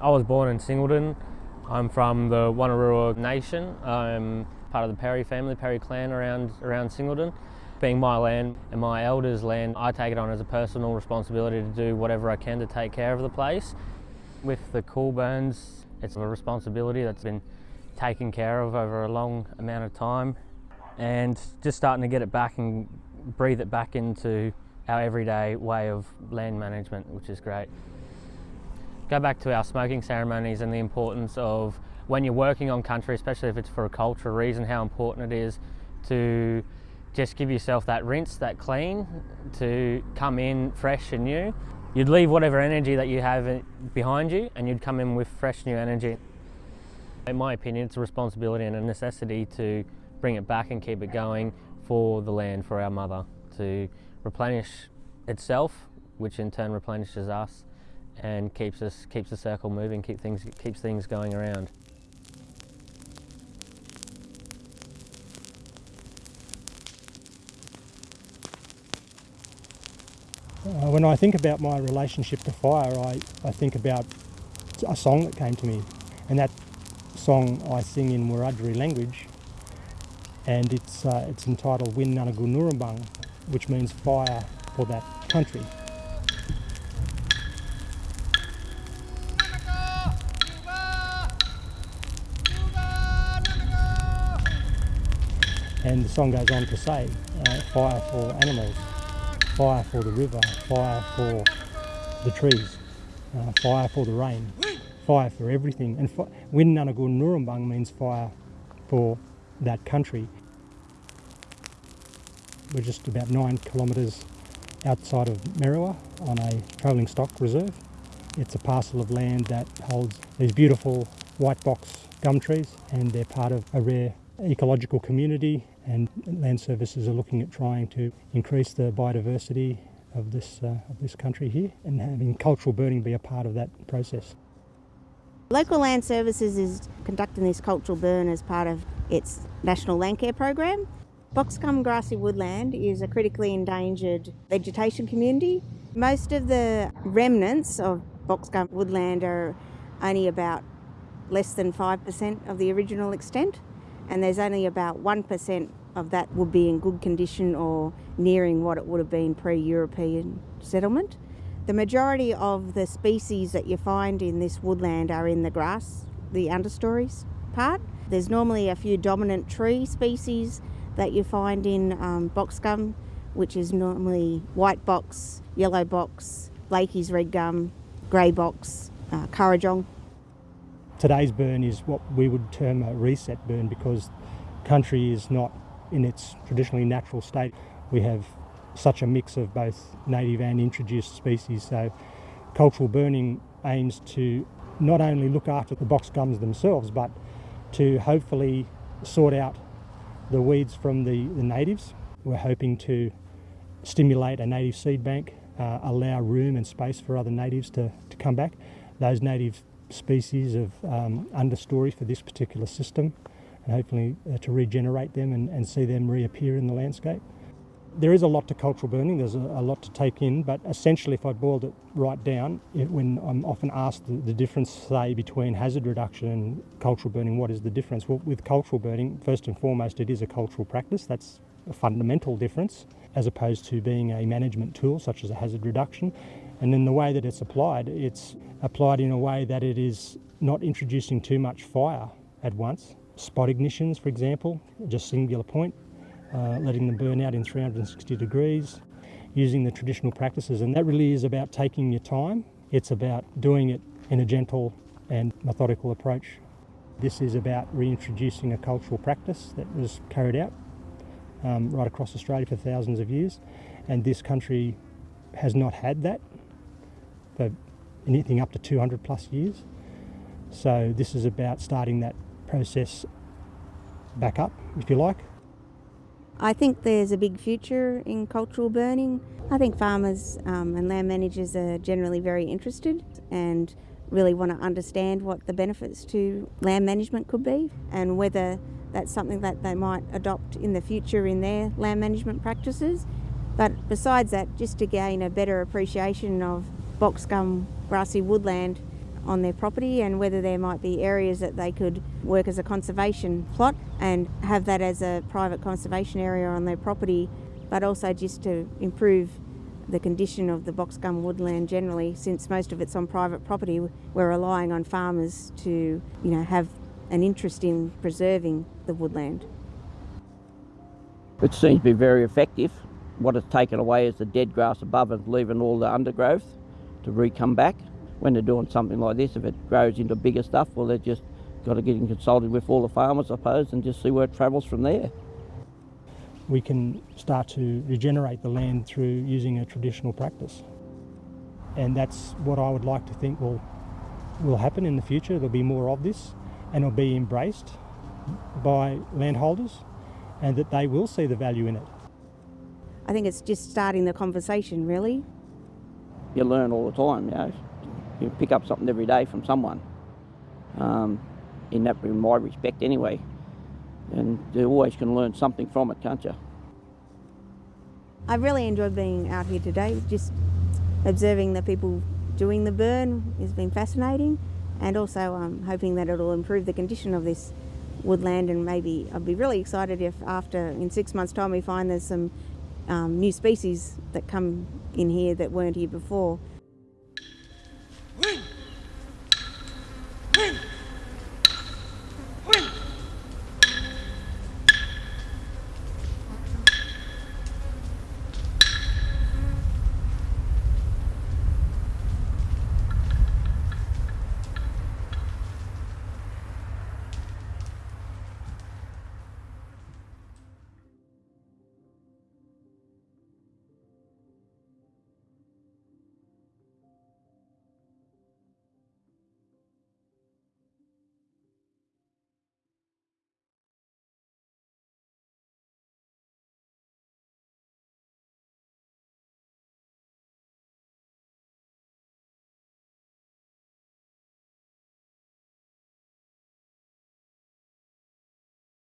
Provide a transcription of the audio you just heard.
I was born in Singleton. I'm from the Wonnarua Nation. I'm part of the Perry family, Perry clan around, around Singleton. Being my land and my elders' land, I take it on as a personal responsibility to do whatever I can to take care of the place. With the cool burns, it's a responsibility that's been taken care of over a long amount of time and just starting to get it back and breathe it back into our everyday way of land management, which is great. Go back to our smoking ceremonies and the importance of when you're working on country, especially if it's for a cultural reason, how important it is to just give yourself that rinse, that clean, to come in fresh and new. You'd leave whatever energy that you have behind you and you'd come in with fresh new energy. In my opinion, it's a responsibility and a necessity to bring it back and keep it going for the land, for our mother, to replenish itself, which in turn replenishes us and keeps us keeps the circle moving, keep things keeps things going around. Uh, when I think about my relationship to fire, I, I think about a song that came to me, and that song I sing in Wiradjuri language, and it's, uh, it's entitled Win Nurrumbung, which means fire for that country. And the song goes on to say, uh, fire for animals, fire for the river, fire for the trees, uh, fire for the rain, fire for everything. And Win Nunagu Nurrumbung means fire for that country. We're just about nine kilometres outside of Merriwa on a travelling stock reserve. It's a parcel of land that holds these beautiful white box gum trees and they're part of a rare ecological community and land services are looking at trying to increase the biodiversity of this, uh, of this country here and having cultural burning be a part of that process. Local Land Services is conducting this cultural burn as part of its National Landcare Program. Boxgum grassy woodland is a critically endangered vegetation community. Most of the remnants of boxgum woodland are only about less than 5% of the original extent and there's only about 1% of that would be in good condition or nearing what it would have been pre-European settlement. The majority of the species that you find in this woodland are in the grass, the understories part. There's normally a few dominant tree species that you find in um, boxgum, which is normally white box, yellow box, Blakely's red gum, grey box, uh, Kurrajong. Today's burn is what we would term a reset burn because country is not in its traditionally natural state. We have such a mix of both native and introduced species. So cultural burning aims to not only look after the box gums themselves, but to hopefully sort out the weeds from the, the natives. We're hoping to stimulate a native seed bank, uh, allow room and space for other natives to, to come back. Those native species of um, understory for this particular system and hopefully uh, to regenerate them and, and see them reappear in the landscape. There is a lot to cultural burning, there's a, a, lot to take in, but essentially, if I boiled it right down, it, when I'm often asked the, the, difference, say, between hazard reduction and cultural burning, what is the difference? Well, with cultural burning, first and foremost, it is a cultural practice. That's a fundamental difference, as opposed to being a management tool, such as a hazard reduction. And then the way that it's applied, it's applied in a way that it is not introducing too much fire at once. Spot ignitions, for example, just singular point, uh, letting them burn out in 360 degrees, using the traditional practices. And that really is about taking your time. It's about doing it in a gentle and methodical approach. This is about reintroducing a cultural practice that was carried out um, right across Australia for thousands of years. And this country has not had that for anything up to 200 plus years. So this is about starting that process back up, if you like, I think there's a big future in cultural burning. I think farmers um, and land managers are generally very interested and really want to understand what the benefits to land management could be and whether that's something that they might adopt in the future in their land management practices. But besides that, just to gain a better appreciation of boxgum grassy woodland, on their property and whether there might be areas that they could work as a conservation plot and have that as a private conservation area on their property, but also just to improve the condition of the box gum woodland generally since most of it's on private property. We're relying on farmers to you know have an interest in preserving the woodland. It seems to be very effective. What it's taken away is the dead grass above and leaving all the undergrowth to re-come back. When they're doing something like this, if it grows into bigger stuff, well, they've just got to get in consulted with all the farmers, I suppose, and just see where it travels from there. We can start to regenerate the land through using a traditional practice. And that's what I would like to think will, will happen in the future. There'll be more of this and it'll be embraced by landholders and that they will see the value in it. i think it's just starting the conversation really You learn all the time, you know. You pick up something every day from someone. Um, in that, in my respect, anyway. And you always can learn something from it, can't you? i really enjoyed being out here today just observing the people doing the burn has been fascinating and also um, hoping that it'll improve the condition of this woodland and maybe I'd be really excited if after in six months time we find there's some um, new species that come in here that weren't here before